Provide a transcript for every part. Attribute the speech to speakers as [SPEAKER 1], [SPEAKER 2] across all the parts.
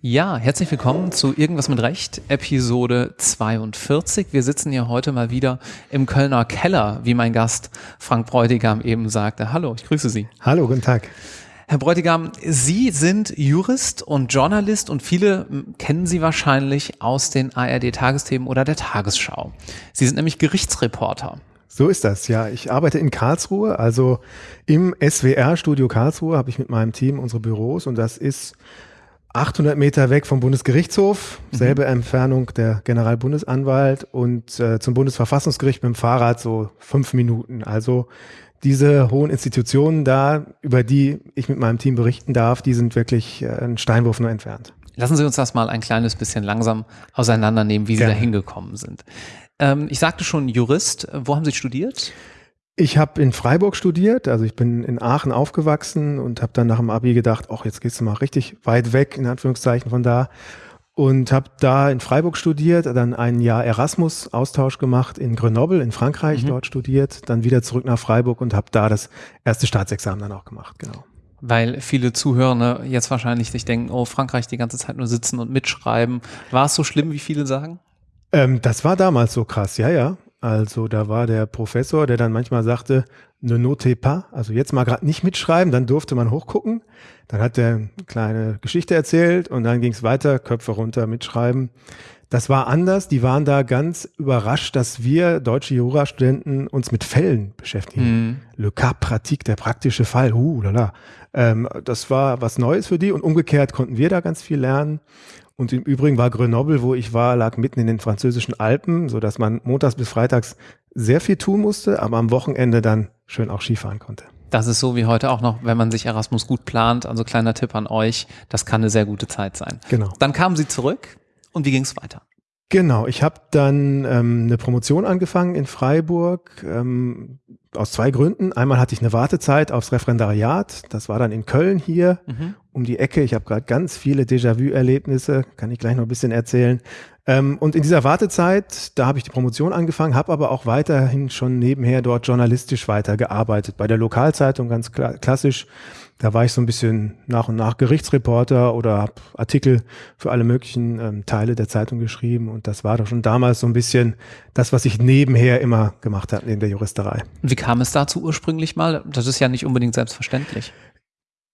[SPEAKER 1] Ja, herzlich willkommen zu Irgendwas mit Recht, Episode 42. Wir sitzen hier heute mal wieder im Kölner Keller, wie mein Gast Frank Bräutigam eben sagte. Hallo, ich grüße Sie.
[SPEAKER 2] Hallo, guten Tag.
[SPEAKER 1] Herr Bräutigam, Sie sind Jurist und Journalist und viele kennen Sie wahrscheinlich aus den ARD-Tagesthemen oder der Tagesschau. Sie sind nämlich Gerichtsreporter.
[SPEAKER 2] So ist das, ja. Ich arbeite in Karlsruhe, also im SWR-Studio Karlsruhe habe ich mit meinem Team unsere Büros und das ist 800 Meter weg vom Bundesgerichtshof, mhm. selbe Entfernung der Generalbundesanwalt und äh, zum Bundesverfassungsgericht mit dem Fahrrad so fünf Minuten. Also diese hohen Institutionen da, über die ich mit meinem Team berichten darf, die sind wirklich äh, einen Steinwurf nur entfernt.
[SPEAKER 1] Lassen Sie uns das mal ein kleines bisschen langsam auseinandernehmen, wie Sie Gerne. da hingekommen sind. Ähm, ich sagte schon Jurist. Wo haben Sie studiert?
[SPEAKER 2] Ich habe in Freiburg studiert, also ich bin in Aachen aufgewachsen und habe dann nach dem Abi gedacht, ach, jetzt gehst du mal richtig weit weg, in Anführungszeichen von da. Und habe da in Freiburg studiert, dann ein Jahr Erasmus-Austausch gemacht in Grenoble in Frankreich, mhm. dort studiert, dann wieder zurück nach Freiburg und habe da das erste Staatsexamen dann auch gemacht, genau.
[SPEAKER 1] Weil viele Zuhörer jetzt wahrscheinlich sich denken, oh, Frankreich die ganze Zeit nur sitzen und mitschreiben. War es so schlimm, wie viele sagen?
[SPEAKER 2] Ähm, das war damals so krass, ja, ja. Also da war der Professor, der dann manchmal sagte, ne note pas, also jetzt mal gerade nicht mitschreiben, dann durfte man hochgucken. Dann hat er eine kleine Geschichte erzählt und dann ging es weiter, Köpfe runter, mitschreiben. Das war anders. Die waren da ganz überrascht, dass wir deutsche Jurastudenten uns mit Fällen beschäftigen. Mhm. Le cas pratique, der praktische Fall. Uh, lala. Ähm, das war was Neues für die und umgekehrt konnten wir da ganz viel lernen. Und im Übrigen war Grenoble, wo ich war, lag mitten in den französischen Alpen, so dass man montags bis freitags sehr viel tun musste, aber am Wochenende dann schön auch Skifahren konnte.
[SPEAKER 1] Das ist so wie heute auch noch, wenn man sich Erasmus gut plant. Also kleiner Tipp an euch, das kann eine sehr gute Zeit sein.
[SPEAKER 2] Genau.
[SPEAKER 1] Dann kamen Sie zurück und wie ging es weiter?
[SPEAKER 2] Genau, ich habe dann ähm, eine Promotion angefangen in Freiburg ähm, aus zwei Gründen. Einmal hatte ich eine Wartezeit aufs Referendariat, das war dann in Köln hier mhm. um die Ecke. Ich habe gerade ganz viele Déjà-vu-Erlebnisse, kann ich gleich noch ein bisschen erzählen. Ähm, und in dieser Wartezeit, da habe ich die Promotion angefangen, habe aber auch weiterhin schon nebenher dort journalistisch weitergearbeitet. Bei der Lokalzeitung ganz kla klassisch da war ich so ein bisschen nach und nach Gerichtsreporter oder habe Artikel für alle möglichen ähm, Teile der Zeitung geschrieben. Und das war doch schon damals so ein bisschen das, was ich nebenher immer gemacht habe in der Juristerei.
[SPEAKER 1] Wie kam es dazu ursprünglich mal? Das ist ja nicht unbedingt selbstverständlich.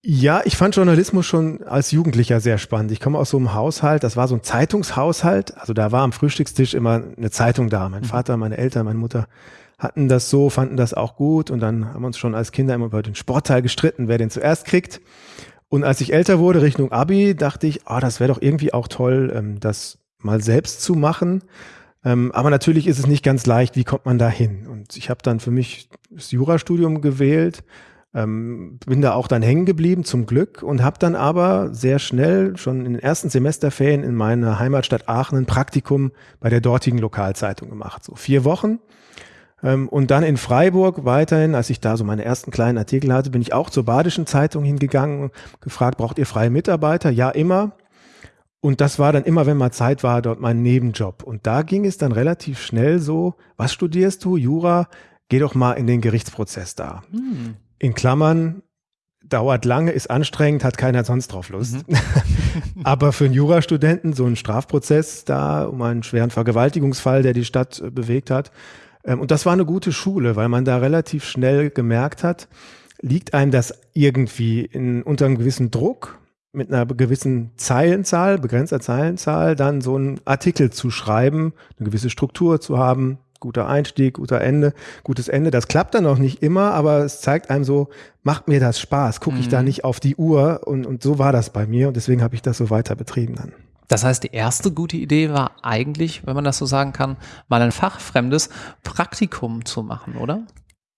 [SPEAKER 2] Ja, ich fand Journalismus schon als Jugendlicher sehr spannend. Ich komme aus so einem Haushalt, das war so ein Zeitungshaushalt. Also da war am Frühstückstisch immer eine Zeitung da. Mein mhm. Vater, meine Eltern, meine Mutter hatten das so, fanden das auch gut und dann haben wir uns schon als Kinder immer über den Sportteil gestritten, wer den zuerst kriegt. Und als ich älter wurde, Richtung Abi, dachte ich, ah, oh, das wäre doch irgendwie auch toll, ähm, das mal selbst zu machen. Ähm, aber natürlich ist es nicht ganz leicht, wie kommt man da hin? Und ich habe dann für mich das Jurastudium gewählt, ähm, bin da auch dann hängen geblieben, zum Glück, und habe dann aber sehr schnell, schon in den ersten Semesterferien in meiner Heimatstadt Aachen, ein Praktikum bei der dortigen Lokalzeitung gemacht. So vier Wochen und dann in Freiburg weiterhin, als ich da so meine ersten kleinen Artikel hatte, bin ich auch zur Badischen Zeitung hingegangen und gefragt, braucht ihr freie Mitarbeiter? Ja, immer. Und das war dann immer, wenn mal Zeit war, dort mein Nebenjob. Und da ging es dann relativ schnell so, was studierst du? Jura? Geh doch mal in den Gerichtsprozess da. Hm. In Klammern, dauert lange, ist anstrengend, hat keiner sonst drauf Lust. Mhm. Aber für einen Jurastudenten so ein Strafprozess da um einen schweren Vergewaltigungsfall, der die Stadt äh, bewegt hat, ähm, und das war eine gute Schule, weil man da relativ schnell gemerkt hat, liegt einem das irgendwie in, unter einem gewissen Druck, mit einer gewissen Zeilenzahl, begrenzter Zeilenzahl, dann so einen Artikel zu schreiben, eine gewisse Struktur zu haben, guter Einstieg, guter Ende, gutes Ende. Das klappt dann auch nicht immer, aber es zeigt einem so, macht mir das Spaß, gucke ich da mhm. nicht auf die Uhr und, und so war das bei mir und deswegen habe ich das so weiter betrieben dann.
[SPEAKER 1] Das heißt, die erste gute Idee war eigentlich, wenn man das so sagen kann, mal ein fachfremdes Praktikum zu machen, oder?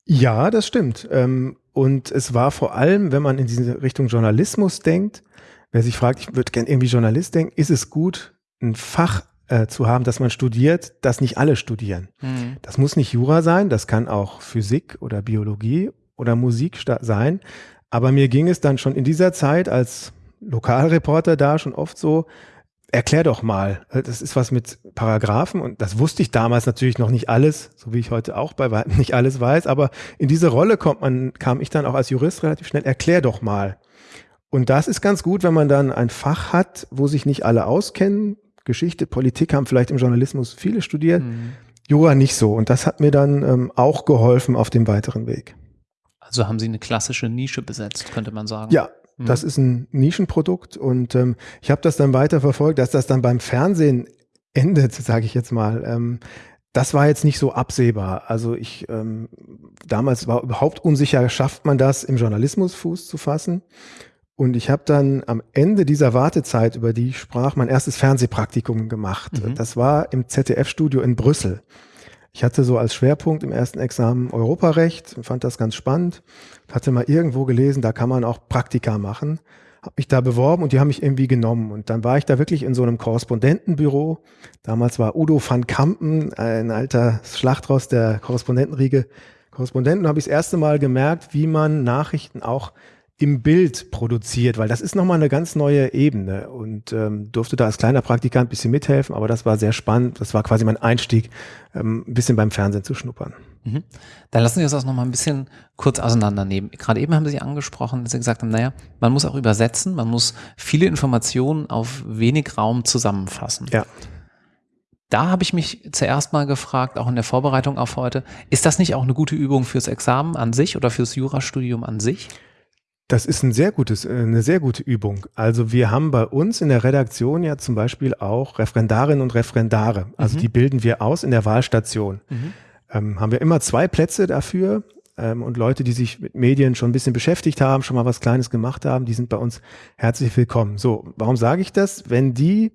[SPEAKER 2] Ja, das stimmt. Ähm, und es war vor allem, wenn man in diese Richtung Journalismus denkt, wer sich fragt, ich würde gerne irgendwie Journalist denken, ist es gut, ein Fach äh, zu haben, das man studiert, das nicht alle studieren. Mhm. Das muss nicht Jura sein, das kann auch Physik oder Biologie oder Musik sein. Aber mir ging es dann schon in dieser Zeit als Lokalreporter da schon oft so, erklär doch mal. Das ist was mit Paragraphen und das wusste ich damals natürlich noch nicht alles, so wie ich heute auch bei weitem nicht alles weiß, aber in diese Rolle kommt man, kam ich dann auch als Jurist relativ schnell, erklär doch mal. Und das ist ganz gut, wenn man dann ein Fach hat, wo sich nicht alle auskennen. Geschichte, Politik haben vielleicht im Journalismus viele studiert, mhm. Jura nicht so. Und das hat mir dann ähm, auch geholfen auf dem weiteren Weg.
[SPEAKER 1] Also haben Sie eine klassische Nische besetzt, könnte man sagen.
[SPEAKER 2] Ja, Mhm. Das ist ein Nischenprodukt und ähm, ich habe das dann weiter verfolgt, dass das dann beim Fernsehen endet, sage ich jetzt mal. Ähm, das war jetzt nicht so absehbar. Also ich ähm, damals war überhaupt unsicher, schafft man das im Journalismus Fuß zu fassen? Und ich habe dann am Ende dieser Wartezeit, über die ich sprach, mein erstes Fernsehpraktikum gemacht. Mhm. Das war im ZDF-Studio in Brüssel. Ich hatte so als Schwerpunkt im ersten Examen Europarecht, fand das ganz spannend, hatte mal irgendwo gelesen, da kann man auch Praktika machen, habe mich da beworben und die haben mich irgendwie genommen. Und dann war ich da wirklich in so einem Korrespondentenbüro. Damals war Udo van Kampen, ein alter Schlachtross der Korrespondentenriege, Korrespondenten, habe ich das erste Mal gemerkt, wie man Nachrichten auch im Bild produziert, weil das ist nochmal eine ganz neue Ebene und ähm, durfte da als kleiner Praktikant ein bisschen mithelfen, aber das war sehr spannend. Das war quasi mein Einstieg, ähm, ein bisschen beim Fernsehen zu schnuppern.
[SPEAKER 1] Mhm. Dann lassen Sie uns das nochmal ein bisschen kurz auseinandernehmen. Gerade eben haben Sie angesprochen, dass Sie gesagt haben, naja, man muss auch übersetzen, man muss viele Informationen auf wenig Raum zusammenfassen.
[SPEAKER 2] Ja.
[SPEAKER 1] Da habe ich mich zuerst mal gefragt, auch in der Vorbereitung auf heute, ist das nicht auch eine gute Übung fürs Examen an sich oder fürs Jurastudium an sich?
[SPEAKER 2] Das ist ein sehr gutes, äh, eine sehr gute Übung. Also wir haben bei uns in der Redaktion ja zum Beispiel auch Referendarinnen und Referendare. Also mhm. die bilden wir aus in der Wahlstation. Mhm. Ähm, haben wir immer zwei Plätze dafür. Ähm, und Leute, die sich mit Medien schon ein bisschen beschäftigt haben, schon mal was Kleines gemacht haben, die sind bei uns herzlich willkommen. So, warum sage ich das? Wenn die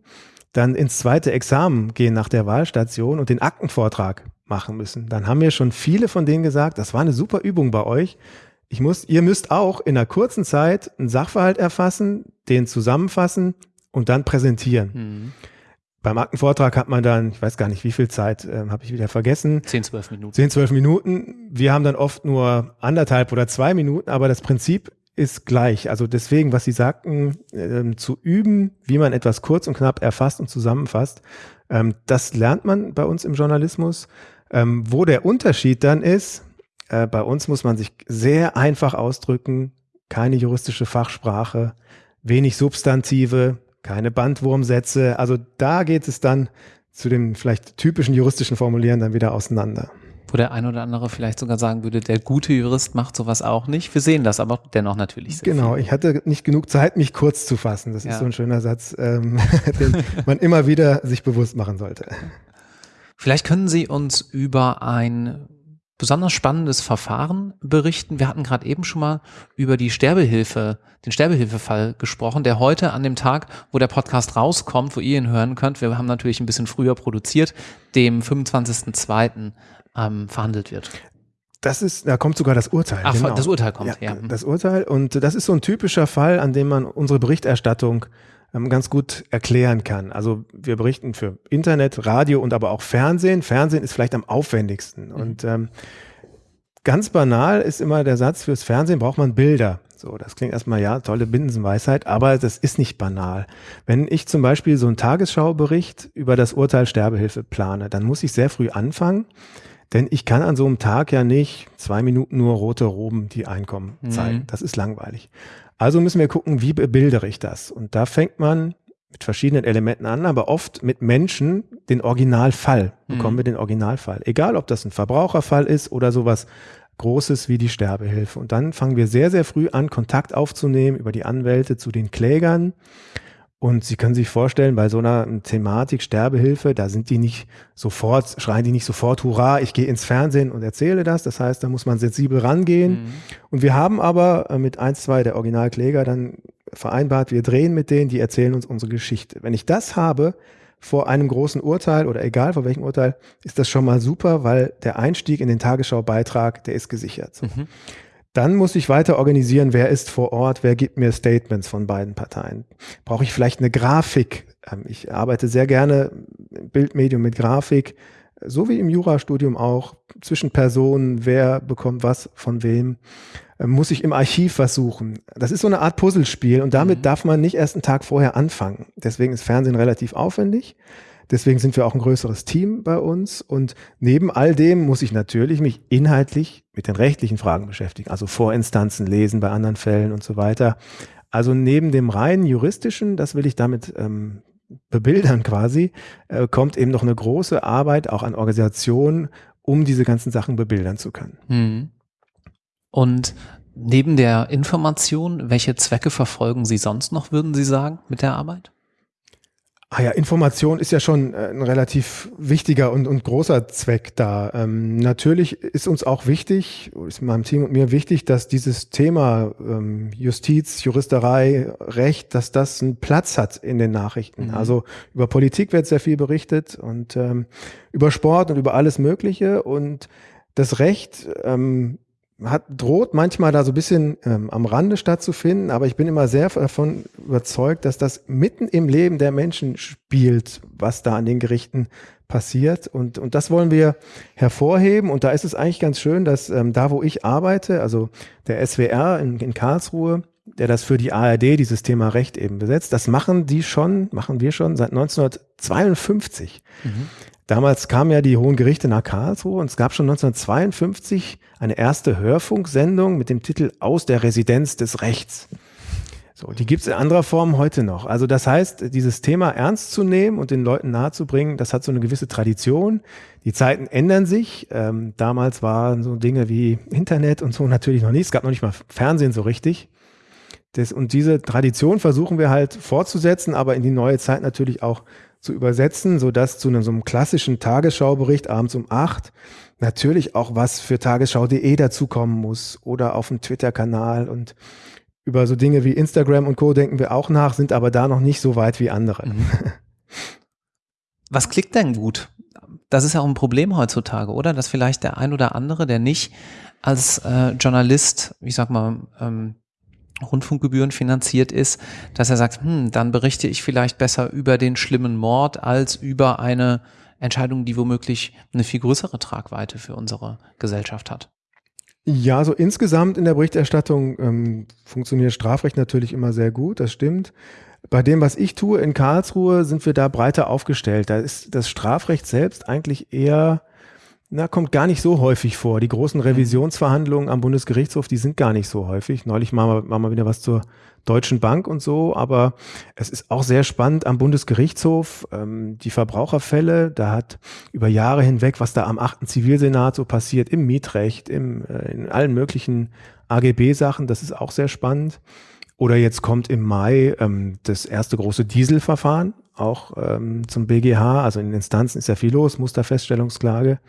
[SPEAKER 2] dann ins zweite Examen gehen nach der Wahlstation und den Aktenvortrag machen müssen, dann haben mir schon viele von denen gesagt, das war eine super Übung bei euch, ich muss, ihr müsst auch in einer kurzen Zeit einen Sachverhalt erfassen, den zusammenfassen und dann präsentieren. Mhm. Beim Aktenvortrag hat man dann, ich weiß gar nicht, wie viel Zeit, äh, habe ich wieder vergessen.
[SPEAKER 1] 10, 12 Minuten.
[SPEAKER 2] 10, 12 Minuten. Wir haben dann oft nur anderthalb oder zwei Minuten, aber das Prinzip ist gleich. Also deswegen, was Sie sagten, äh, zu üben, wie man etwas kurz und knapp erfasst und zusammenfasst, ähm, das lernt man bei uns im Journalismus. Ähm, wo der Unterschied dann ist, äh, bei uns muss man sich sehr einfach ausdrücken, keine juristische Fachsprache, wenig Substantive, keine Bandwurmsätze. Also da geht es dann zu dem vielleicht typischen juristischen Formulieren dann wieder auseinander.
[SPEAKER 1] Wo der ein oder andere vielleicht sogar sagen würde, der gute Jurist macht sowas auch nicht. Wir sehen das aber dennoch natürlich.
[SPEAKER 2] Sehr genau, viel. ich hatte nicht genug Zeit, mich kurz zu fassen. Das ja. ist so ein schöner Satz, ähm, den man immer wieder sich bewusst machen sollte.
[SPEAKER 1] Vielleicht können Sie uns über ein besonders spannendes Verfahren berichten. Wir hatten gerade eben schon mal über die Sterbehilfe, den Sterbehilfefall gesprochen, der heute an dem Tag, wo der Podcast rauskommt, wo ihr ihn hören könnt, wir haben natürlich ein bisschen früher produziert, dem 25.02. Ähm, verhandelt wird.
[SPEAKER 2] Das ist, da kommt sogar das Urteil.
[SPEAKER 1] Ach, genau. das Urteil kommt,
[SPEAKER 2] ja, ja. Das Urteil und das ist so ein typischer Fall, an dem man unsere Berichterstattung ganz gut erklären kann. Also wir berichten für Internet, Radio und aber auch Fernsehen. Fernsehen ist vielleicht am aufwendigsten. Mhm. Und ähm, ganz banal ist immer der Satz, fürs Fernsehen braucht man Bilder. So, das klingt erstmal, ja, tolle Binsenweisheit, aber das ist nicht banal. Wenn ich zum Beispiel so einen Tagesschaubericht über das Urteil Sterbehilfe plane, dann muss ich sehr früh anfangen, denn ich kann an so einem Tag ja nicht zwei Minuten nur rote Roben, die einkommen, zeigen. Mhm. Das ist langweilig. Also müssen wir gucken, wie bebildere ich das? Und da fängt man mit verschiedenen Elementen an, aber oft mit Menschen den Originalfall. Bekommen mhm. wir den Originalfall. Egal, ob das ein Verbraucherfall ist oder sowas Großes wie die Sterbehilfe. Und dann fangen wir sehr, sehr früh an, Kontakt aufzunehmen über die Anwälte zu den Klägern und Sie können sich vorstellen, bei so einer Thematik Sterbehilfe, da sind die nicht sofort, schreien die nicht sofort, hurra, ich gehe ins Fernsehen und erzähle das. Das heißt, da muss man sensibel rangehen. Mhm. Und wir haben aber äh, mit eins, zwei der Originalkläger dann vereinbart, wir drehen mit denen, die erzählen uns unsere Geschichte. Wenn ich das habe, vor einem großen Urteil oder egal vor welchem Urteil, ist das schon mal super, weil der Einstieg in den Tagesschau-Beitrag, der ist gesichert. So. Mhm. Dann muss ich weiter organisieren, wer ist vor Ort, wer gibt mir Statements von beiden Parteien. Brauche ich vielleicht eine Grafik? Ähm, ich arbeite sehr gerne im Bildmedium mit Grafik. so wie im Jurastudium auch, zwischen Personen, wer bekommt was von wem, äh, muss ich im Archiv was suchen. Das ist so eine Art Puzzlespiel und damit mhm. darf man nicht erst einen Tag vorher anfangen. Deswegen ist Fernsehen relativ aufwendig. Deswegen sind wir auch ein größeres Team bei uns. Und neben all dem muss ich natürlich mich inhaltlich mit den rechtlichen Fragen beschäftigen, also Vorinstanzen lesen bei anderen Fällen und so weiter. Also neben dem rein juristischen, das will ich damit ähm, bebildern quasi, äh, kommt eben noch eine große Arbeit auch an Organisationen, um diese ganzen Sachen bebildern zu können. Mhm.
[SPEAKER 1] Und neben der Information, welche Zwecke verfolgen Sie sonst noch, würden Sie sagen, mit der Arbeit?
[SPEAKER 2] Ah ja, Information ist ja schon äh, ein relativ wichtiger und, und großer Zweck da. Ähm, natürlich ist uns auch wichtig, ist meinem Team und mir wichtig, dass dieses Thema ähm, Justiz, Juristerei, Recht, dass das einen Platz hat in den Nachrichten. Mhm. Also über Politik wird sehr viel berichtet und ähm, über Sport und über alles Mögliche und das Recht ähm, hat, droht manchmal da so ein bisschen ähm, am Rande stattzufinden, aber ich bin immer sehr davon überzeugt, dass das mitten im Leben der Menschen spielt, was da an den Gerichten passiert. Und, und das wollen wir hervorheben. Und da ist es eigentlich ganz schön, dass ähm, da, wo ich arbeite, also der SWR in, in Karlsruhe, der das für die ARD, dieses Thema Recht eben besetzt, das machen die schon, machen wir schon seit 1952. Mhm. Damals kamen ja die Hohen Gerichte nach Karlsruhe und es gab schon 1952 eine erste Hörfunksendung mit dem Titel Aus der Residenz des Rechts. So, die gibt es in anderer Form heute noch. Also das heißt, dieses Thema ernst zu nehmen und den Leuten nahezubringen, das hat so eine gewisse Tradition. Die Zeiten ändern sich. Ähm, damals waren so Dinge wie Internet und so natürlich noch nicht. Es gab noch nicht mal Fernsehen so richtig. Das, und diese Tradition versuchen wir halt fortzusetzen, aber in die neue Zeit natürlich auch zu übersetzen, sodass zu einem, so einem klassischen Tagesschaubericht abends um acht natürlich auch was für tagesschau.de dazukommen muss oder auf dem Twitter-Kanal und über so Dinge wie Instagram und Co. denken wir auch nach, sind aber da noch nicht so weit wie andere. Mhm.
[SPEAKER 1] Was klickt denn gut? Das ist ja auch ein Problem heutzutage, oder? Dass vielleicht der ein oder andere, der nicht als äh, Journalist, ich sag mal, ähm, Rundfunkgebühren finanziert ist, dass er sagt, hm, dann berichte ich vielleicht besser über den schlimmen Mord als über eine Entscheidung, die womöglich eine viel größere Tragweite für unsere Gesellschaft hat.
[SPEAKER 2] Ja, so insgesamt in der Berichterstattung ähm, funktioniert Strafrecht natürlich immer sehr gut, das stimmt. Bei dem, was ich tue in Karlsruhe, sind wir da breiter aufgestellt. Da ist das Strafrecht selbst eigentlich eher na, kommt gar nicht so häufig vor. Die großen Revisionsverhandlungen am Bundesgerichtshof, die sind gar nicht so häufig. Neulich machen wir, machen wir wieder was zur Deutschen Bank und so, aber es ist auch sehr spannend am Bundesgerichtshof, ähm, die Verbraucherfälle, da hat über Jahre hinweg, was da am 8. Zivilsenat so passiert, im Mietrecht, im, äh, in allen möglichen AGB-Sachen, das ist auch sehr spannend. Oder jetzt kommt im Mai ähm, das erste große Dieselverfahren, auch ähm, zum BGH, also in Instanzen ist ja viel los, Musterfeststellungsklage.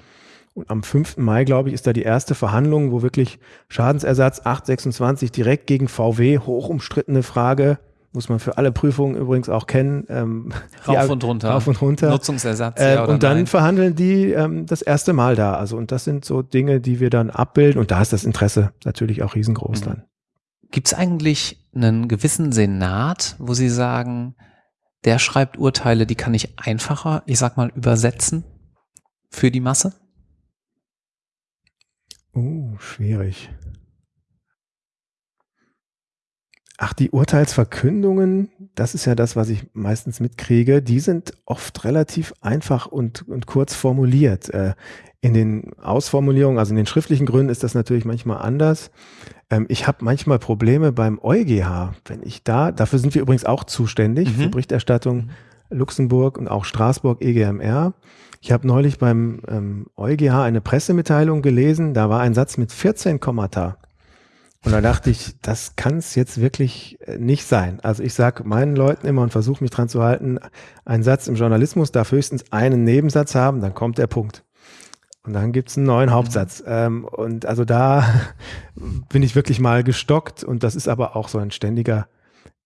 [SPEAKER 2] Und am 5. Mai, glaube ich, ist da die erste Verhandlung, wo wirklich Schadensersatz 826 direkt gegen VW, hoch umstrittene Frage, muss man für alle Prüfungen übrigens auch kennen. Ähm,
[SPEAKER 1] rauf und runter.
[SPEAKER 2] Rauf und runter.
[SPEAKER 1] Nutzungsersatz.
[SPEAKER 2] Äh, ja und dann nein. verhandeln die ähm, das erste Mal da. Also und das sind so Dinge, die wir dann abbilden. Und da ist das Interesse natürlich auch riesengroß mhm. dann.
[SPEAKER 1] Gibt es eigentlich einen gewissen Senat, wo Sie sagen, der schreibt Urteile, die kann ich einfacher, ich sag mal, übersetzen für die Masse?
[SPEAKER 2] Oh, schwierig. Ach, die Urteilsverkündungen, das ist ja das, was ich meistens mitkriege, die sind oft relativ einfach und, und kurz formuliert. Äh, in den Ausformulierungen, also in den schriftlichen Gründen ist das natürlich manchmal anders. Ähm, ich habe manchmal Probleme beim EuGH, wenn ich da, dafür sind wir übrigens auch zuständig, mhm. für Berichterstattung Luxemburg und auch Straßburg EGMR. Ich habe neulich beim ähm, EuGH eine Pressemitteilung gelesen, da war ein Satz mit 14 Kommata. Und da dachte ich, das kann es jetzt wirklich äh, nicht sein. Also ich sage meinen Leuten immer und versuche mich dran zu halten, ein Satz im Journalismus darf höchstens einen Nebensatz haben, dann kommt der Punkt. Und dann gibt's einen neuen Hauptsatz. Ähm, und also da bin ich wirklich mal gestockt und das ist aber auch so ein ständiger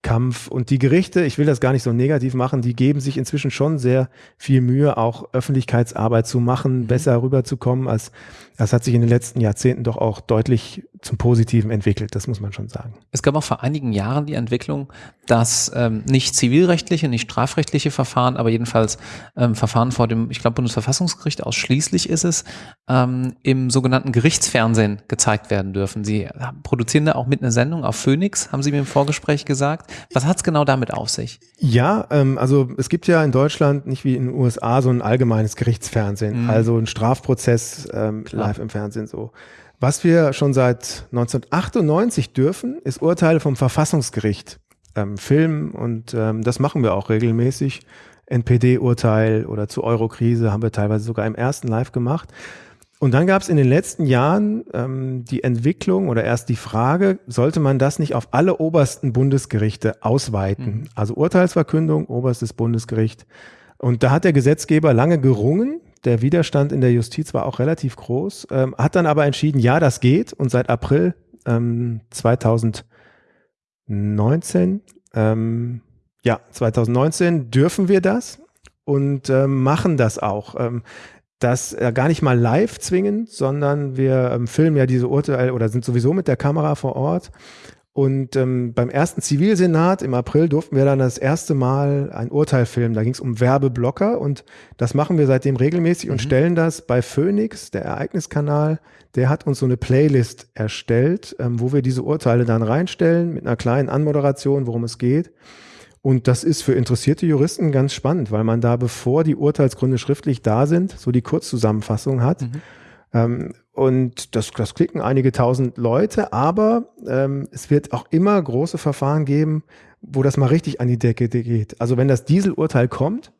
[SPEAKER 2] Kampf. Und die Gerichte, ich will das gar nicht so negativ machen, die geben sich inzwischen schon sehr viel Mühe, auch Öffentlichkeitsarbeit zu machen, mhm. besser rüberzukommen, als das hat sich in den letzten Jahrzehnten doch auch deutlich zum Positiven entwickelt, das muss man schon sagen.
[SPEAKER 1] Es gab auch vor einigen Jahren die Entwicklung, dass ähm, nicht zivilrechtliche, nicht strafrechtliche Verfahren, aber jedenfalls ähm, Verfahren vor dem, ich glaube, Bundesverfassungsgericht ausschließlich ist es, ähm, im sogenannten Gerichtsfernsehen gezeigt werden dürfen. Sie produzieren da auch mit einer Sendung auf Phoenix, haben Sie mir im Vorgespräch gesagt. Was hat es genau damit auf sich?
[SPEAKER 2] Ja, ähm, also es gibt ja in Deutschland nicht wie in den USA so ein allgemeines Gerichtsfernsehen, mhm. also ein Strafprozess ähm, live im Fernsehen so. Was wir schon seit 1998 dürfen, ist Urteile vom Verfassungsgericht ähm, filmen und ähm, das machen wir auch regelmäßig. NPD-Urteil oder zu Eurokrise haben wir teilweise sogar im ersten Live gemacht. Und dann gab es in den letzten Jahren ähm, die Entwicklung oder erst die Frage, sollte man das nicht auf alle obersten Bundesgerichte ausweiten? Mhm. Also Urteilsverkündung, oberstes Bundesgericht. Und da hat der Gesetzgeber lange gerungen. Der Widerstand in der Justiz war auch relativ groß, ähm, hat dann aber entschieden, ja, das geht. Und seit April ähm, 2019, ähm, ja, 2019 dürfen wir das und ähm, machen das auch. Ähm, das äh, gar nicht mal live zwingen, sondern wir ähm, filmen ja diese Urteile oder sind sowieso mit der Kamera vor Ort. Und ähm, beim ersten Zivilsenat im April durften wir dann das erste Mal ein Urteil filmen. Da ging es um Werbeblocker und das machen wir seitdem regelmäßig mhm. und stellen das bei Phoenix, der Ereigniskanal, der hat uns so eine Playlist erstellt, ähm, wo wir diese Urteile dann reinstellen mit einer kleinen Anmoderation, worum es geht. Und das ist für interessierte Juristen ganz spannend, weil man da, bevor die Urteilsgründe schriftlich da sind, so die Kurzzusammenfassung hat. Mhm. Ähm, und das, das klicken einige tausend Leute, aber ähm, es wird auch immer große Verfahren geben, wo das mal richtig an die Decke geht. Also wenn das Dieselurteil kommt,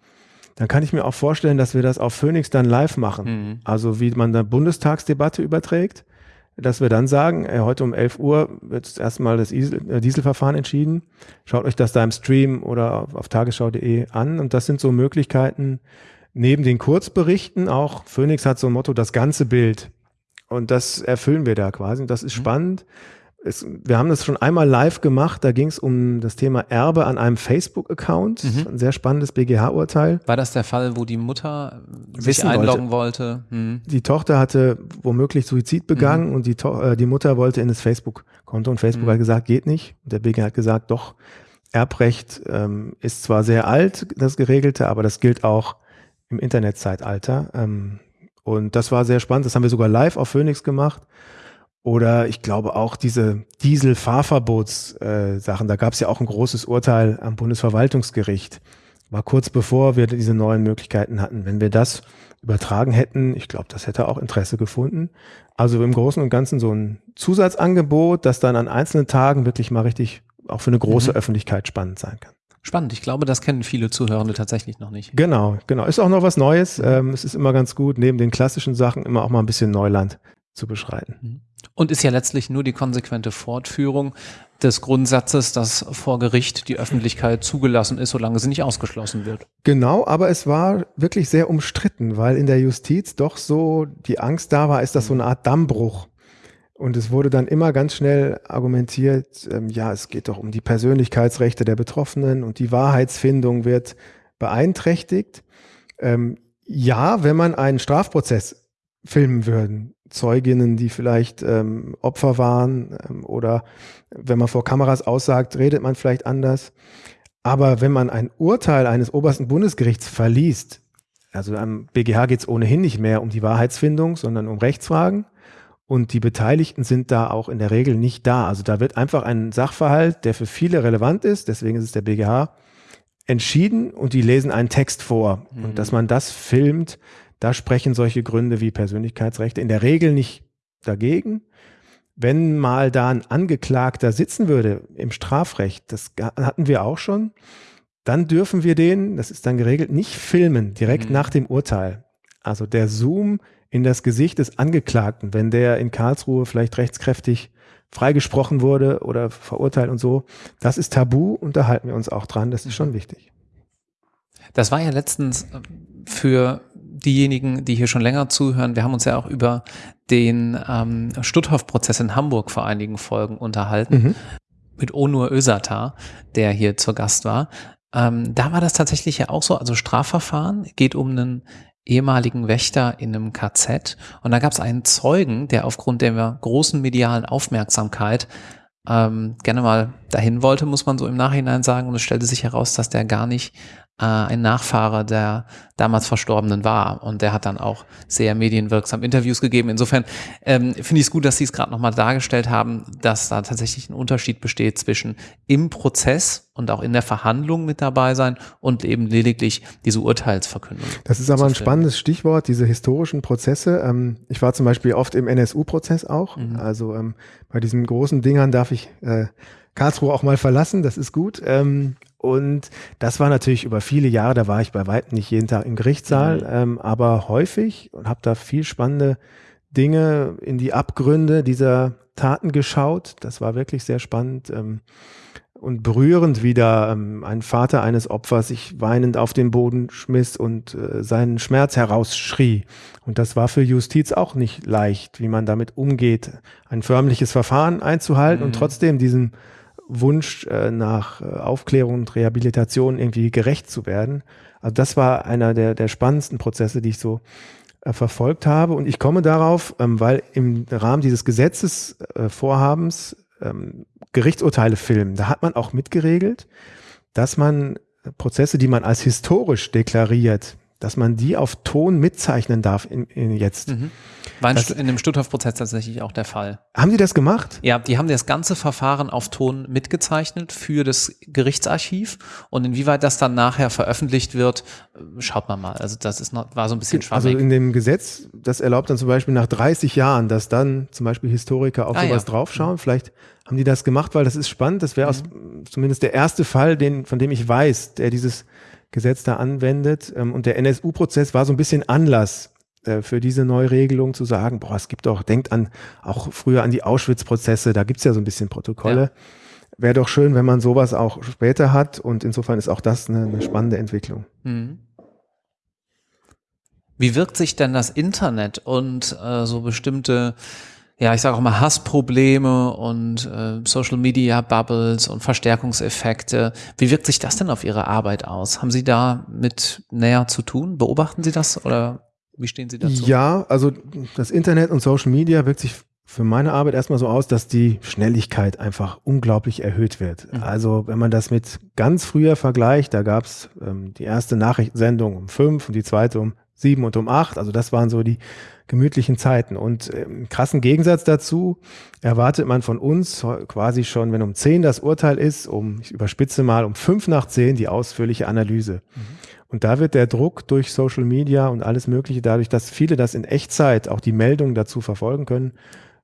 [SPEAKER 2] dann kann ich mir auch vorstellen, dass wir das auf Phoenix dann live machen. Mhm. Also wie man da Bundestagsdebatte überträgt dass wir dann sagen, äh, heute um 11 Uhr wird erstmal das äh, Dieselverfahren entschieden. Schaut euch das da im Stream oder auf, auf tagesschau.de an. Und das sind so Möglichkeiten, neben den Kurzberichten auch, Phoenix hat so ein Motto, das ganze Bild. Und das erfüllen wir da quasi. Und das ist mhm. spannend es, wir haben das schon einmal live gemacht, da ging es um das Thema Erbe an einem Facebook-Account. Mhm. Ein sehr spannendes BGH-Urteil.
[SPEAKER 1] War das der Fall, wo die Mutter sich einloggen wollte? wollte? Mhm.
[SPEAKER 2] Die Tochter hatte womöglich Suizid begangen mhm. und die, äh, die Mutter wollte in das Facebook-Konto und Facebook mhm. hat gesagt, geht nicht. Und der BGH hat gesagt, doch, Erbrecht ähm, ist zwar sehr alt, das geregelte, aber das gilt auch im Internetzeitalter. Ähm, und das war sehr spannend. Das haben wir sogar live auf Phoenix gemacht. Oder ich glaube auch diese Diesel-Fahrverbots-Sachen. Äh, da gab es ja auch ein großes Urteil am Bundesverwaltungsgericht. War kurz bevor wir diese neuen Möglichkeiten hatten. Wenn wir das übertragen hätten, ich glaube, das hätte auch Interesse gefunden. Also im Großen und Ganzen so ein Zusatzangebot, das dann an einzelnen Tagen wirklich mal richtig auch für eine große mhm. Öffentlichkeit spannend sein kann.
[SPEAKER 1] Spannend. Ich glaube, das kennen viele Zuhörende tatsächlich noch nicht.
[SPEAKER 2] Genau, genau. Ist auch noch was Neues. Mhm. Ähm, es ist immer ganz gut, neben den klassischen Sachen immer auch mal ein bisschen Neuland zu beschreiten. Mhm.
[SPEAKER 1] Und ist ja letztlich nur die konsequente Fortführung des Grundsatzes, dass vor Gericht die Öffentlichkeit zugelassen ist, solange sie nicht ausgeschlossen wird.
[SPEAKER 2] Genau, aber es war wirklich sehr umstritten, weil in der Justiz doch so die Angst da war, ist das so eine Art Dammbruch. Und es wurde dann immer ganz schnell argumentiert, ähm, ja, es geht doch um die Persönlichkeitsrechte der Betroffenen und die Wahrheitsfindung wird beeinträchtigt. Ähm, ja, wenn man einen Strafprozess filmen würden, Zeuginnen, die vielleicht ähm, Opfer waren ähm, oder wenn man vor Kameras aussagt, redet man vielleicht anders. Aber wenn man ein Urteil eines obersten Bundesgerichts verliest, also am BGH geht es ohnehin nicht mehr um die Wahrheitsfindung, sondern um Rechtsfragen. Und die Beteiligten sind da auch in der Regel nicht da. Also da wird einfach ein Sachverhalt, der für viele relevant ist, deswegen ist es der BGH, entschieden und die lesen einen Text vor. Mhm. Und dass man das filmt, da sprechen solche Gründe wie Persönlichkeitsrechte in der Regel nicht dagegen. Wenn mal da ein Angeklagter sitzen würde im Strafrecht, das hatten wir auch schon, dann dürfen wir den, das ist dann geregelt, nicht filmen direkt mhm. nach dem Urteil. Also der Zoom in das Gesicht des Angeklagten, wenn der in Karlsruhe vielleicht rechtskräftig freigesprochen wurde oder verurteilt und so, das ist tabu und da halten wir uns auch dran, das ist schon wichtig.
[SPEAKER 1] Das war ja letztens für diejenigen, die hier schon länger zuhören, wir haben uns ja auch über den ähm, Stutthof-Prozess in Hamburg vor einigen Folgen unterhalten. Mhm. mit Onur Özatar, der hier zur Gast war. Ähm, da war das tatsächlich ja auch so, also Strafverfahren geht um einen ehemaligen Wächter in einem KZ und da gab es einen Zeugen, der aufgrund der großen medialen Aufmerksamkeit ähm, gerne mal dahin wollte, muss man so im Nachhinein sagen. Und es stellte sich heraus, dass der gar nicht äh, ein Nachfahre der damals Verstorbenen war. Und der hat dann auch sehr medienwirksam Interviews gegeben. Insofern ähm, finde ich es gut, dass Sie es gerade nochmal dargestellt haben, dass da tatsächlich ein Unterschied besteht zwischen im Prozess und auch in der Verhandlung mit dabei sein und eben lediglich diese Urteilsverkündung.
[SPEAKER 2] Das ist aber ein spannendes Stichwort, diese historischen Prozesse. Ähm, ich war zum Beispiel oft im NSU-Prozess auch. Mhm. Also ähm, bei diesen großen Dingern darf ich äh, Karlsruhe auch mal verlassen, das ist gut. Ähm, und das war natürlich über viele Jahre, da war ich bei weitem nicht jeden Tag im Gerichtssaal, mhm. ähm, aber häufig und habe da viel spannende Dinge in die Abgründe dieser Taten geschaut. Das war wirklich sehr spannend ähm, und berührend, wie da ähm, ein Vater eines Opfers sich weinend auf den Boden schmiss und äh, seinen Schmerz herausschrie. Und das war für Justiz auch nicht leicht, wie man damit umgeht, ein förmliches Verfahren einzuhalten mhm. und trotzdem diesen Wunsch äh, nach äh, Aufklärung und Rehabilitation irgendwie gerecht zu werden. Also das war einer der, der spannendsten Prozesse, die ich so äh, verfolgt habe. Und ich komme darauf, ähm, weil im Rahmen dieses Gesetzesvorhabens ähm, Gerichtsurteile filmen, da hat man auch mitgeregelt, dass man Prozesse, die man als historisch deklariert, dass man die auf Ton mitzeichnen darf in, in jetzt. Mhm.
[SPEAKER 1] War in, das, in dem Stutthof-Prozess tatsächlich auch der Fall.
[SPEAKER 2] Haben die das gemacht?
[SPEAKER 1] Ja, die haben das ganze Verfahren auf Ton mitgezeichnet für das Gerichtsarchiv und inwieweit das dann nachher veröffentlicht wird, schaut man mal. Also das ist noch, war so ein bisschen
[SPEAKER 2] schwammig. Also in dem Gesetz, das erlaubt dann zum Beispiel nach 30 Jahren, dass dann zum Beispiel Historiker auf ah, sowas ja. draufschauen. Vielleicht haben die das gemacht, weil das ist spannend. Das wäre mhm. zumindest der erste Fall, den, von dem ich weiß, der dieses Gesetz da anwendet. Ähm, und der NSU-Prozess war so ein bisschen Anlass äh, für diese Neuregelung zu sagen, boah, es gibt doch, denkt an auch früher an die Auschwitz-Prozesse, da gibt's ja so ein bisschen Protokolle. Ja. Wäre doch schön, wenn man sowas auch später hat und insofern ist auch das eine, eine spannende Entwicklung. Mhm.
[SPEAKER 1] Wie wirkt sich denn das Internet und äh, so bestimmte ja, ich sage auch mal Hassprobleme und äh, Social Media Bubbles und Verstärkungseffekte. Wie wirkt sich das denn auf Ihre Arbeit aus? Haben Sie da mit näher zu tun? Beobachten Sie das oder wie stehen Sie dazu?
[SPEAKER 2] Ja, also das Internet und Social Media wirkt sich für meine Arbeit erstmal so aus, dass die Schnelligkeit einfach unglaublich erhöht wird. Mhm. Also wenn man das mit ganz früher vergleicht, da gab es ähm, die erste Nachrichtensendung um fünf und die zweite um sieben und um acht. Also das waren so die gemütlichen Zeiten. Und im krassen Gegensatz dazu erwartet man von uns quasi schon, wenn um zehn das Urteil ist, um, ich überspitze mal, um fünf nach zehn die ausführliche Analyse. Mhm. Und da wird der Druck durch Social Media und alles Mögliche, dadurch, dass viele das in Echtzeit auch die Meldungen dazu verfolgen können,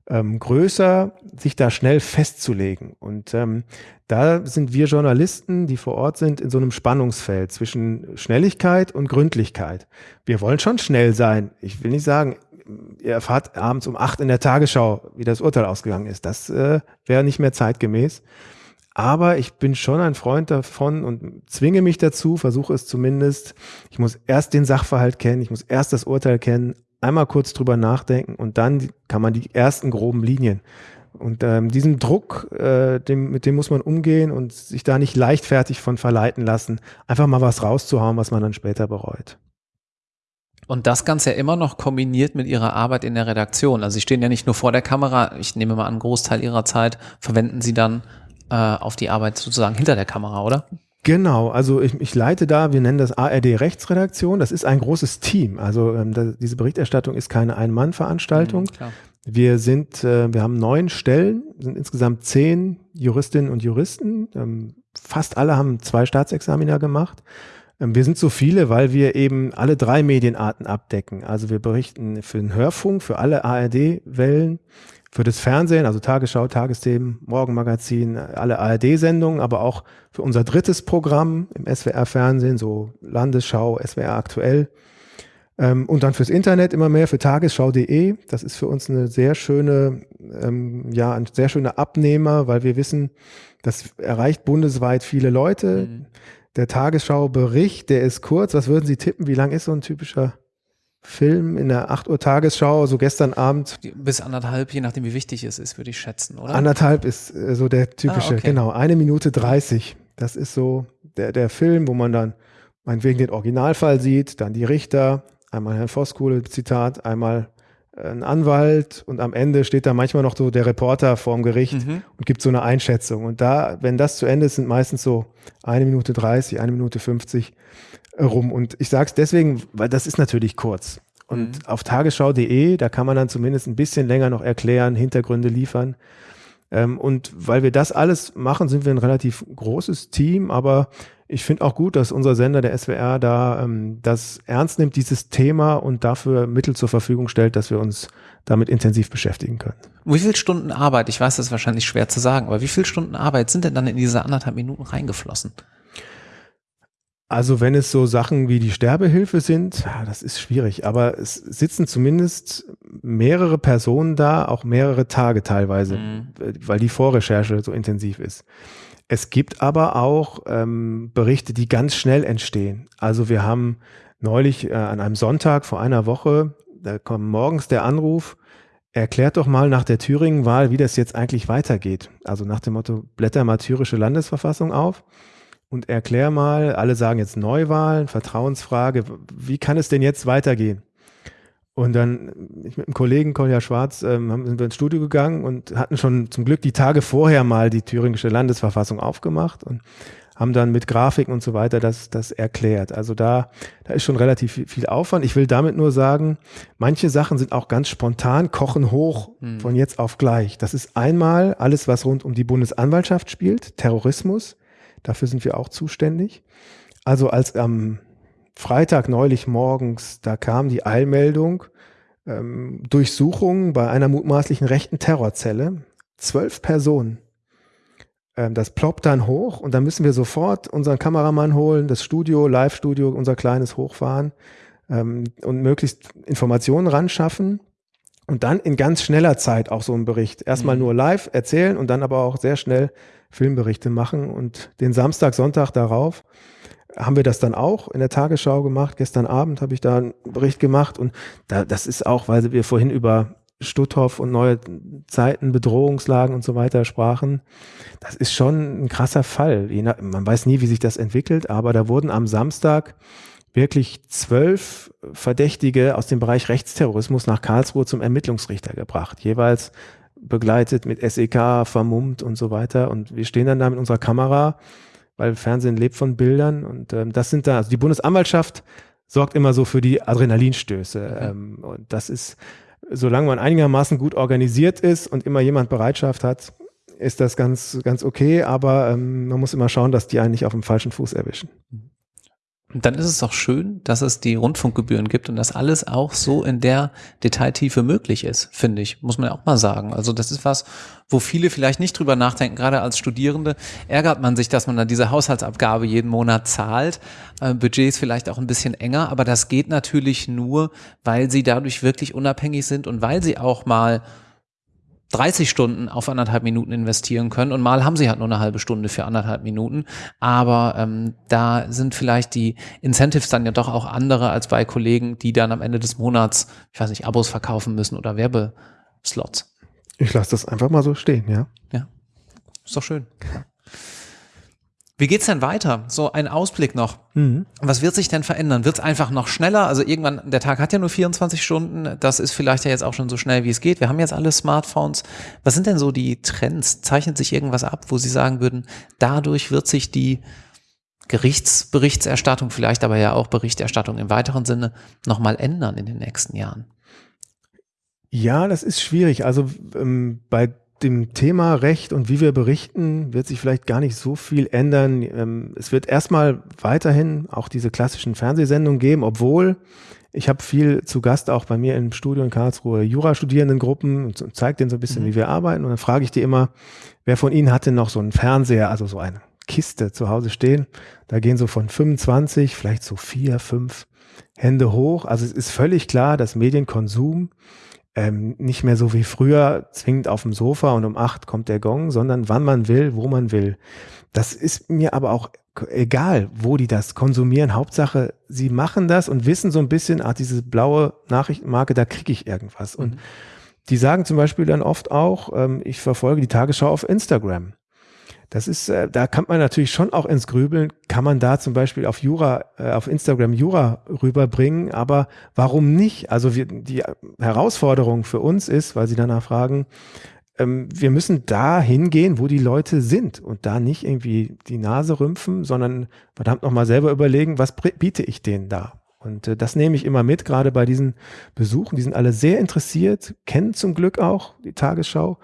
[SPEAKER 2] ähm, größer, sich da schnell festzulegen. Und ähm, da sind wir Journalisten, die vor Ort sind, in so einem Spannungsfeld zwischen Schnelligkeit und Gründlichkeit. Wir wollen schon schnell sein. Ich will nicht sagen, ihr erfahrt abends um acht in der Tagesschau, wie das Urteil ausgegangen ist. Das äh, wäre nicht mehr zeitgemäß. Aber ich bin schon ein Freund davon und zwinge mich dazu, versuche es zumindest. Ich muss erst den Sachverhalt kennen, ich muss erst das Urteil kennen, einmal kurz drüber nachdenken und dann kann man die ersten groben Linien. Und ähm, diesen Druck, äh, dem, mit dem muss man umgehen und sich da nicht leichtfertig von verleiten lassen, einfach mal was rauszuhauen, was man dann später bereut.
[SPEAKER 1] Und das Ganze ja immer noch kombiniert mit Ihrer Arbeit in der Redaktion. Also Sie stehen ja nicht nur vor der Kamera, ich nehme mal einen Großteil Ihrer Zeit verwenden Sie dann äh, auf die Arbeit sozusagen hinter der Kamera, oder?
[SPEAKER 2] Genau, also ich, ich leite da, wir nennen das ARD Rechtsredaktion, das ist ein großes Team. Also ähm, da, diese Berichterstattung ist keine Ein-Mann-Veranstaltung. Mhm, wir sind, äh, wir haben neun Stellen, sind insgesamt zehn Juristinnen und Juristen. Ähm, fast alle haben zwei Staatsexaminer gemacht. Ähm, wir sind so viele, weil wir eben alle drei Medienarten abdecken. Also wir berichten für den Hörfunk, für alle ARD-Wellen, für das Fernsehen, also Tagesschau, Tagesthemen, Morgenmagazin, alle ARD-Sendungen, aber auch für unser drittes Programm im SWR-Fernsehen, so Landesschau, SWR aktuell. Ähm, und dann fürs Internet immer mehr für tagesschau.de. Das ist für uns eine sehr schöne, ähm, ja, ein sehr schöner Abnehmer, weil wir wissen, das erreicht bundesweit viele Leute. Mhm der Tagesschau-Bericht, der ist kurz. Was würden Sie tippen? Wie lang ist so ein typischer Film in der 8 Uhr Tagesschau, so gestern Abend.
[SPEAKER 1] Bis anderthalb, je nachdem wie wichtig es ist, würde ich schätzen, oder?
[SPEAKER 2] Anderthalb ist äh, so der typische, ah, okay. genau, eine Minute 30. Das ist so der, der Film, wo man dann meinetwegen den Originalfall sieht, dann die Richter, einmal Herrn Voskuhle Zitat, einmal äh, ein Anwalt und am Ende steht da manchmal noch so der Reporter vorm Gericht mhm. und gibt so eine Einschätzung. Und da, wenn das zu Ende ist, sind meistens so eine Minute 30, eine Minute 50 rum. Und ich sage es deswegen, weil das ist natürlich kurz. Und mhm. auf tagesschau.de, da kann man dann zumindest ein bisschen länger noch erklären, Hintergründe liefern. Ähm, und weil wir das alles machen, sind wir ein relativ großes Team, aber ich finde auch gut, dass unser Sender, der SWR, da ähm, das ernst nimmt, dieses Thema und dafür Mittel zur Verfügung stellt, dass wir uns damit intensiv beschäftigen können.
[SPEAKER 1] Wie viele Stunden Arbeit, ich weiß, das ist wahrscheinlich schwer zu sagen, aber wie viele Stunden Arbeit sind denn dann in diese anderthalb Minuten reingeflossen?
[SPEAKER 2] Also wenn es so Sachen wie die Sterbehilfe sind, das ist schwierig, aber es sitzen zumindest mehrere Personen da, auch mehrere Tage teilweise, mhm. weil die Vorrecherche so intensiv ist. Es gibt aber auch ähm, Berichte, die ganz schnell entstehen. Also wir haben neulich äh, an einem Sonntag vor einer Woche, da kommt morgens der Anruf, erklärt doch mal nach der Thüringen-Wahl, wie das jetzt eigentlich weitergeht. Also nach dem Motto, blätter mal thürische Landesverfassung auf und erklär mal, alle sagen jetzt Neuwahlen, Vertrauensfrage, wie kann es denn jetzt weitergehen? Und dann, ich mit einem Kollegen, Kolja Schwarz, ähm, sind wir ins Studio gegangen und hatten schon zum Glück die Tage vorher mal die thüringische Landesverfassung aufgemacht und haben dann mit Grafiken und so weiter das, das erklärt. Also da, da ist schon relativ viel Aufwand. Ich will damit nur sagen, manche Sachen sind auch ganz spontan, kochen hoch hm. von jetzt auf gleich. Das ist einmal alles, was rund um die Bundesanwaltschaft spielt, Terrorismus. Dafür sind wir auch zuständig. Also als am Freitag neulich morgens, da kam die Eilmeldung, ähm, Durchsuchung bei einer mutmaßlichen rechten Terrorzelle. Zwölf Personen. Ähm, das ploppt dann hoch und dann müssen wir sofort unseren Kameramann holen, das Studio, Live-Studio, unser kleines hochfahren ähm, und möglichst Informationen ran schaffen. Und dann in ganz schneller Zeit auch so einen Bericht. Erstmal mhm. nur live erzählen und dann aber auch sehr schnell Filmberichte machen. Und den Samstag, Sonntag darauf haben wir das dann auch in der Tagesschau gemacht. Gestern Abend habe ich da einen Bericht gemacht und da, das ist auch, weil wir vorhin über Stutthof und neue Zeiten, Bedrohungslagen und so weiter sprachen. Das ist schon ein krasser Fall. Man weiß nie, wie sich das entwickelt, aber da wurden am Samstag wirklich zwölf Verdächtige aus dem Bereich Rechtsterrorismus nach Karlsruhe zum Ermittlungsrichter gebracht. Jeweils begleitet mit SEK, vermummt und so weiter. Und wir stehen dann da mit unserer Kamera, weil Fernsehen lebt von Bildern. Und ähm, das sind da, also die Bundesanwaltschaft sorgt immer so für die Adrenalinstöße. Mhm. Ähm, und das ist, solange man einigermaßen gut organisiert ist und immer jemand Bereitschaft hat, ist das ganz, ganz okay. Aber ähm, man muss immer schauen, dass die einen nicht auf dem falschen Fuß erwischen. Mhm.
[SPEAKER 1] Dann ist es auch schön, dass es die Rundfunkgebühren gibt und dass alles auch so in der Detailtiefe möglich ist, finde ich, muss man ja auch mal sagen. Also das ist was, wo viele vielleicht nicht drüber nachdenken, gerade als Studierende ärgert man sich, dass man dann diese Haushaltsabgabe jeden Monat zahlt. Äh, Budget ist vielleicht auch ein bisschen enger, aber das geht natürlich nur, weil sie dadurch wirklich unabhängig sind und weil sie auch mal 30 Stunden auf anderthalb Minuten investieren können und mal haben sie halt nur eine halbe Stunde für anderthalb Minuten. Aber ähm, da sind vielleicht die Incentives dann ja doch auch andere als bei Kollegen, die dann am Ende des Monats, ich weiß nicht, Abos verkaufen müssen oder Werbeslots.
[SPEAKER 2] Ich lasse das einfach mal so stehen, ja.
[SPEAKER 1] Ja, ist doch schön. Wie geht's denn weiter? So ein Ausblick noch. Mhm. Was wird sich denn verändern? Wird es einfach noch schneller? Also irgendwann, der Tag hat ja nur 24 Stunden. Das ist vielleicht ja jetzt auch schon so schnell, wie es geht. Wir haben jetzt alle Smartphones. Was sind denn so die Trends? Zeichnet sich irgendwas ab, wo Sie sagen würden, dadurch wird sich die Gerichtsberichterstattung, vielleicht aber ja auch Berichterstattung im weiteren Sinne, nochmal ändern in den nächsten Jahren?
[SPEAKER 2] Ja, das ist schwierig. Also ähm, bei dem Thema Recht und wie wir berichten, wird sich vielleicht gar nicht so viel ändern. Ähm, es wird erstmal weiterhin auch diese klassischen Fernsehsendungen geben, obwohl ich habe viel zu Gast auch bei mir im Studio in Karlsruhe Jurastudierendengruppen und zeige denen so ein bisschen, mhm. wie wir arbeiten. Und dann frage ich die immer, wer von Ihnen hat denn noch so einen Fernseher, also so eine Kiste zu Hause stehen? Da gehen so von 25, vielleicht so vier, fünf Hände hoch. Also es ist völlig klar, dass Medienkonsum ähm, nicht mehr so wie früher zwingend auf dem Sofa und um acht kommt der Gong, sondern wann man will, wo man will. Das ist mir aber auch egal, wo die das konsumieren. Hauptsache, sie machen das und wissen so ein bisschen, ah, diese blaue Nachrichtenmarke, da kriege ich irgendwas. Und mhm. die sagen zum Beispiel dann oft auch, ähm, ich verfolge die Tagesschau auf Instagram. Das ist, äh, da kann man natürlich schon auch ins Grübeln, kann man da zum Beispiel auf Jura, äh, auf Instagram Jura rüberbringen, aber warum nicht? Also wir, die Herausforderung für uns ist, weil Sie danach fragen, ähm, wir müssen da hingehen, wo die Leute sind und da nicht irgendwie die Nase rümpfen, sondern verdammt nochmal selber überlegen, was biete ich denen da? Und äh, das nehme ich immer mit, gerade bei diesen Besuchen. Die sind alle sehr interessiert, kennen zum Glück auch die Tagesschau,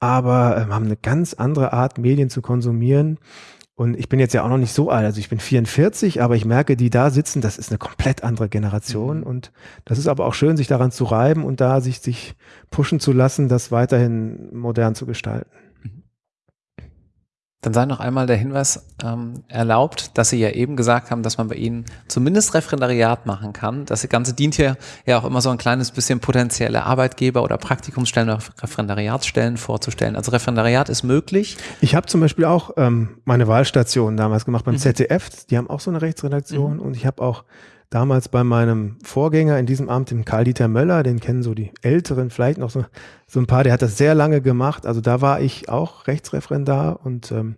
[SPEAKER 2] aber äh, haben eine ganz andere Art, Medien zu konsumieren. Und ich bin jetzt ja auch noch nicht so alt, also ich bin 44, aber ich merke, die da sitzen, das ist eine komplett andere Generation. Mhm. Und das ist aber auch schön, sich daran zu reiben und da sich, sich pushen zu lassen, das weiterhin modern zu gestalten.
[SPEAKER 1] Dann sei noch einmal der Hinweis ähm, erlaubt, dass Sie ja eben gesagt haben, dass man bei Ihnen zumindest Referendariat machen kann. Das Ganze dient hier ja auch immer so ein kleines bisschen potenzielle Arbeitgeber oder Praktikumsstellen oder Referendariatsstellen vorzustellen. Also Referendariat ist möglich.
[SPEAKER 2] Ich habe zum Beispiel auch ähm, meine Wahlstation damals gemacht beim mhm. ZDF. Die haben auch so eine Rechtsredaktion mhm. und ich habe auch damals bei meinem Vorgänger in diesem Amt, dem Karl-Dieter Möller, den kennen so die Älteren, vielleicht noch so, so ein paar, der hat das sehr lange gemacht. Also da war ich auch Rechtsreferendar und ähm,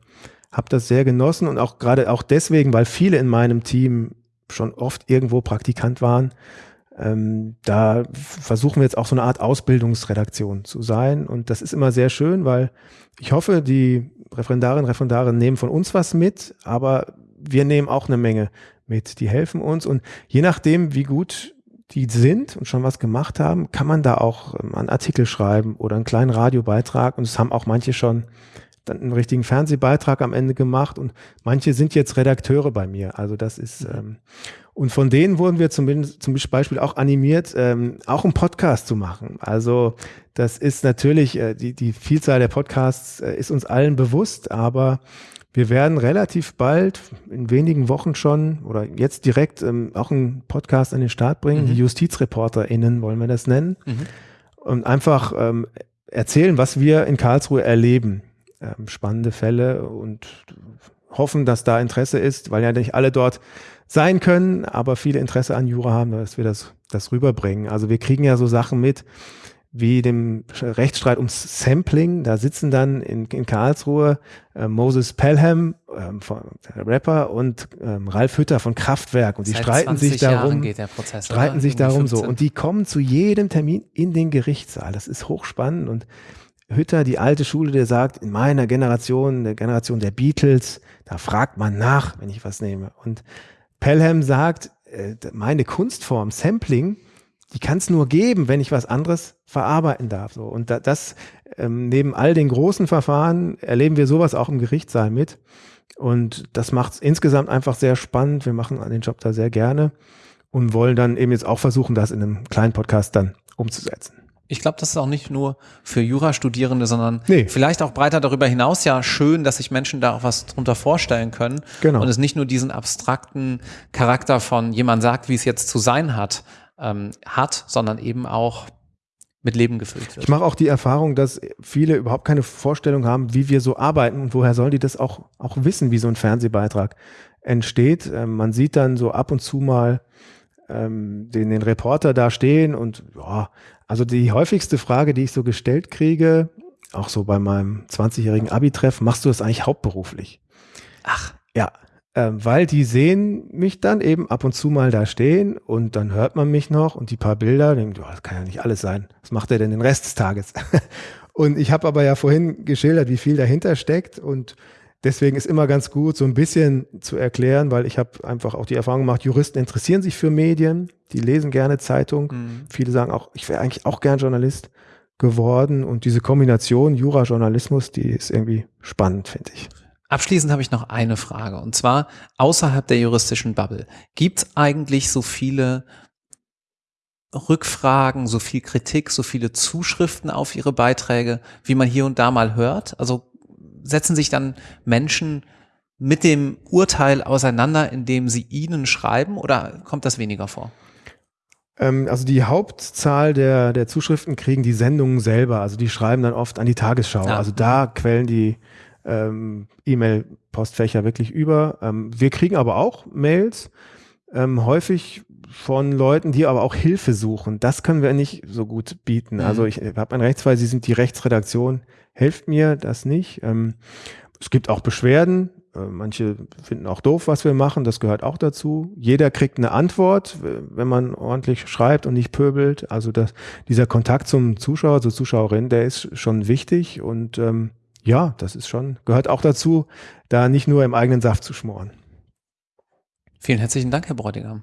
[SPEAKER 2] habe das sehr genossen und auch gerade auch deswegen, weil viele in meinem Team schon oft irgendwo Praktikant waren. Ähm, da versuchen wir jetzt auch so eine Art Ausbildungsredaktion zu sein. Und das ist immer sehr schön, weil ich hoffe, die Referendarinnen und Referendare nehmen von uns was mit, aber wir nehmen auch eine Menge mit. Die helfen uns und je nachdem, wie gut die sind und schon was gemacht haben, kann man da auch ähm, einen Artikel schreiben oder einen kleinen Radiobeitrag. Und es haben auch manche schon dann einen richtigen Fernsehbeitrag am Ende gemacht und manche sind jetzt Redakteure bei mir. Also das ist mhm. ähm, und von denen wurden wir zumindest zum Beispiel auch animiert, ähm, auch einen Podcast zu machen. Also das ist natürlich äh, die die Vielzahl der Podcasts äh, ist uns allen bewusst, aber wir werden relativ bald, in wenigen Wochen schon oder jetzt direkt ähm, auch einen Podcast an den Start bringen. Mhm. Die JustizreporterInnen wollen wir das nennen. Mhm. Und einfach ähm, erzählen, was wir in Karlsruhe erleben. Ähm, spannende Fälle und hoffen, dass da Interesse ist, weil ja nicht alle dort sein können, aber viele Interesse an Jura haben, dass wir das, das rüberbringen. Also wir kriegen ja so Sachen mit, wie dem Rechtsstreit ums Sampling. Da sitzen dann in, in Karlsruhe äh, Moses Pelham, ähm, von, der Rapper, und ähm, Ralf Hütter von Kraftwerk. Und die Seit streiten sich darum,
[SPEAKER 1] Prozess,
[SPEAKER 2] streiten oder? sich darum 15. so. Und die kommen zu jedem Termin in den Gerichtssaal. Das ist hochspannend. Und Hütter, die alte Schule, der sagt, in meiner Generation, der Generation der Beatles, da fragt man nach, wenn ich was nehme. Und Pelham sagt, äh, meine Kunstform, Sampling, die kann es nur geben, wenn ich was anderes verarbeiten darf. So. Und da, das ähm, neben all den großen Verfahren erleben wir sowas auch im Gerichtssaal mit. Und das macht es insgesamt einfach sehr spannend. Wir machen den Job da sehr gerne und wollen dann eben jetzt auch versuchen, das in einem kleinen Podcast dann umzusetzen.
[SPEAKER 1] Ich glaube, das ist auch nicht nur für Jurastudierende, sondern nee. vielleicht auch breiter darüber hinaus ja schön, dass sich Menschen da auch was drunter vorstellen können. Genau. Und es nicht nur diesen abstrakten Charakter von jemand sagt, wie es jetzt zu sein hat, ähm, hat, sondern eben auch mit Leben gefüllt wird.
[SPEAKER 2] Ich mache auch die Erfahrung, dass viele überhaupt keine Vorstellung haben, wie wir so arbeiten und woher sollen die das auch, auch wissen, wie so ein Fernsehbeitrag entsteht. Ähm, man sieht dann so ab und zu mal ähm, den, den Reporter da stehen und ja, also die häufigste Frage, die ich so gestellt kriege, auch so bei meinem 20-jährigen Abi-Treff, machst du das eigentlich hauptberuflich?
[SPEAKER 1] Ach.
[SPEAKER 2] Ja, ähm, weil die sehen mich dann eben ab und zu mal da stehen und dann hört man mich noch und die paar Bilder, denken, oh, das kann ja nicht alles sein. Was macht er denn den Rest des Tages? und ich habe aber ja vorhin geschildert, wie viel dahinter steckt und deswegen ist immer ganz gut, so ein bisschen zu erklären, weil ich habe einfach auch die Erfahrung gemacht, Juristen interessieren sich für Medien, die lesen gerne Zeitung. Mhm. Viele sagen auch, ich wäre eigentlich auch gern Journalist geworden und diese Kombination Jura-Journalismus, die ist irgendwie spannend, finde ich.
[SPEAKER 1] Abschließend habe ich noch eine Frage und zwar außerhalb der juristischen Bubble. Gibt es eigentlich so viele Rückfragen, so viel Kritik, so viele Zuschriften auf Ihre Beiträge, wie man hier und da mal hört? Also setzen sich dann Menschen mit dem Urteil auseinander, indem sie Ihnen schreiben oder kommt das weniger vor?
[SPEAKER 2] Ähm, also die Hauptzahl der, der Zuschriften kriegen die Sendungen selber. Also die schreiben dann oft an die Tagesschau. Ja. Also da quellen die ähm, E-Mail-Postfächer wirklich über. Ähm, wir kriegen aber auch Mails, ähm, häufig von Leuten, die aber auch Hilfe suchen. Das können wir nicht so gut bieten. Mhm. Also ich habe einen Rechtsfall, Sie sind die Rechtsredaktion, helft mir das nicht. Ähm, es gibt auch Beschwerden. Äh, manche finden auch doof, was wir machen. Das gehört auch dazu. Jeder kriegt eine Antwort, wenn man ordentlich schreibt und nicht pöbelt. Also das, dieser Kontakt zum Zuschauer, zur Zuschauerin, der ist schon wichtig. Und ähm, ja, das ist schon, gehört auch dazu, da nicht nur im eigenen Saft zu schmoren.
[SPEAKER 1] Vielen herzlichen Dank, Herr Bräutigam.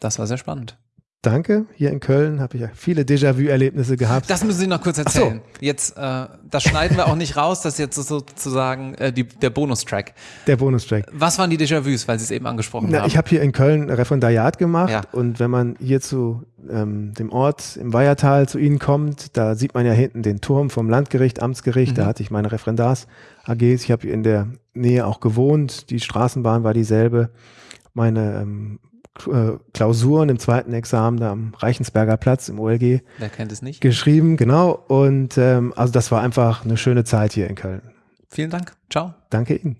[SPEAKER 1] Das war sehr spannend.
[SPEAKER 2] Danke. Hier in Köln habe ich ja viele Déjà-vu-Erlebnisse gehabt.
[SPEAKER 1] Das müssen Sie noch kurz erzählen. So. Jetzt, äh, das schneiden wir auch nicht raus, das ist jetzt sozusagen äh, die, der Bonustrack.
[SPEAKER 2] Der Bonustrack.
[SPEAKER 1] Was waren die Déjà-vus, weil Sie es eben angesprochen
[SPEAKER 2] Na,
[SPEAKER 1] haben?
[SPEAKER 2] Ich habe hier in Köln Referendariat gemacht ja. und wenn man hier zu ähm, dem Ort im Weihertal zu Ihnen kommt, da sieht man ja hinten den Turm vom Landgericht, Amtsgericht, mhm. da hatte ich meine Referendars-AGs. Ich habe in der Nähe auch gewohnt, die Straßenbahn war dieselbe. Meine ähm, äh, Klausuren im zweiten Examen da am Reichensberger Platz im OLG.
[SPEAKER 1] Wer kennt es nicht?
[SPEAKER 2] Geschrieben, genau. Und ähm, also das war einfach eine schöne Zeit hier in Köln.
[SPEAKER 1] Vielen Dank. Ciao.
[SPEAKER 2] Danke Ihnen.